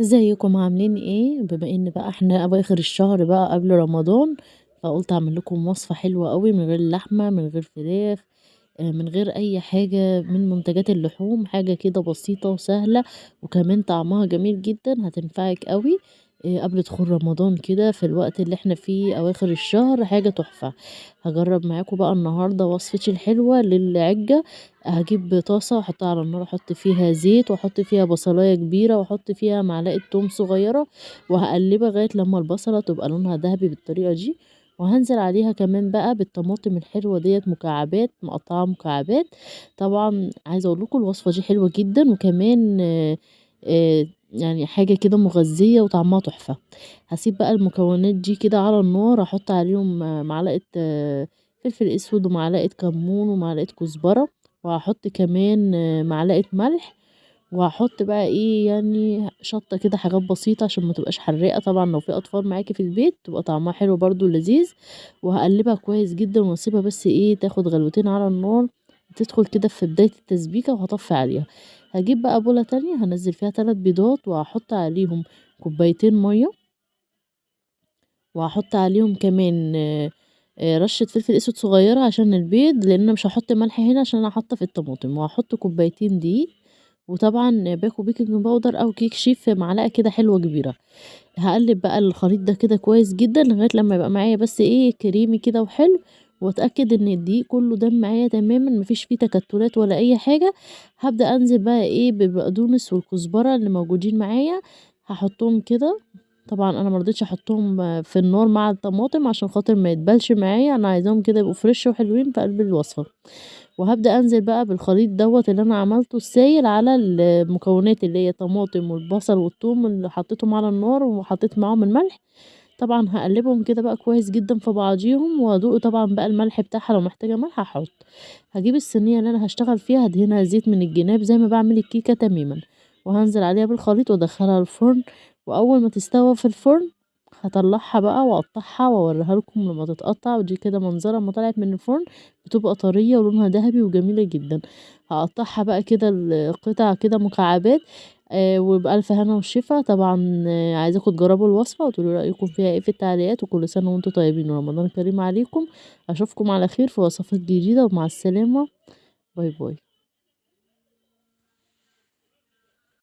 ازيكم؟ عاملين إيه؟ بما ان بقى إحنا اواخر الشهر بقى قبل رمضان فقلت اعمل لكم وصفة حلوة قوي من غير لحمة من غير فراخ آه، من غير اي حاجة من منتجات اللحوم حاجة كده بسيطة وسهلة وكمان طعمها جميل جدا هتنفعك قوي. آه، قبل دخول رمضان كده في الوقت اللي إحنا فيه أواخر الشهر حاجة تحفة. هجرب معاكم بقى النهاردة وصفتي الحلوة للعجة. هجيب طاسة وأحطها على النار أحط فيها زيت وأحط فيها بصلاية كبيرة وأحط فيها معلقة توم صغيرة وهقلبها لغاية لما البصلة تبقى لونها ذهبي بالطريقة دي. وهنزل عليها كمان بقى بالطماطم الحلوة ديت مكعبات مقطعة مكعبات. طبعا عايزة أقول لكم الوصفة دي حلوة جدا وكمان آه، آه، يعني حاجة كده مغذية وطعمها تحفة. هسيب بقى المكونات دي كده على النار أحط عليهم معلقة فلفل أسود ومعلقة كمون ومعلقة كزبرة وهحط كمان معلقة ملح وهحط بقى إيه يعني شطة كده حاجات بسيطة عشان ما تبقاش حراقة. طبعا لو في أطفال معاكي في البيت تبقى طعمها حلو برضو لذيذ وهقلبها كويس جدا واسيبها بس إيه تاخد غلوتين على النار تدخل كده في بداية التسبيكة وهطفي عليها. هجيب بقى بولة تانية هنزل فيها تلات بيضات وهحط عليهم كوبايتين مية. وهحط عليهم كمان آه، رشة فلفل أسود صغيرة عشان البيض لأن أنا مش هحط ملح هنا عشان أنا حاطة في الطماطم. وهحط كوبايتين دقيق. وطبعا باكو baking powder أو كيك شيف معلقة كده حلوة كبيرة. هقلب بقى الخليط ده كده كويس جدا لغاية لما يبقى معايا بس إيه كريمي كده وحلو. واتأكد إن الدقيق كله دمج معايا تماما مفيش فيه تكتلات ولا أي حاجة. هبدأ أنزل بقى إيه بالبقدونس والكزبرة اللي موجودين معايا. هحطهم كده. طبعا أنا مرضتش أحطهم في النار مع الطماطم عشان خاطر ما يتبلش معايا. أنا عايزاهم كده يبقوا fresh وحلوين في قلب الوصفة. وهبدأ أنزل بقى بالخليط دوت اللي أنا عملته السايل على المكونات اللي هي طماطم والبصل والثوم اللي حطيتهم على النار وحطيت معاهم الملح. طبعا هقلبهم كده بقى كويس جدا في بعضيهم وادوق طبعا بقى الملح بتاعها لو محتاجة ملح هحط. هجيب الصينية اللي أنا هشتغل فيها هدهنها زيت من الجناب زي ما بعمل الكيكة تماما. وهنزل عليها بالخليط وأدخلها الفرن. وأول ما تستوى في الفرن هطلعها بقى وأقطعها وأوريها لكم لما تتقطع ودي كده منظرها لما طلعت من الفرن بتبقى طرية ولونها ذهبي وجميلة جدا. هقطعها بقى كده القطع كده مكعبات آه وبألف هنا والشفا طبعا آه عايزاكم تجربوا الوصفة وتقولوا رأيكم فيها إيه في التعليقات وكل سنة وأنتم طيبين. ورمضان كريم عليكم. أشوفكم على خير في وصفات جديدة ومع السلامة. باي باي.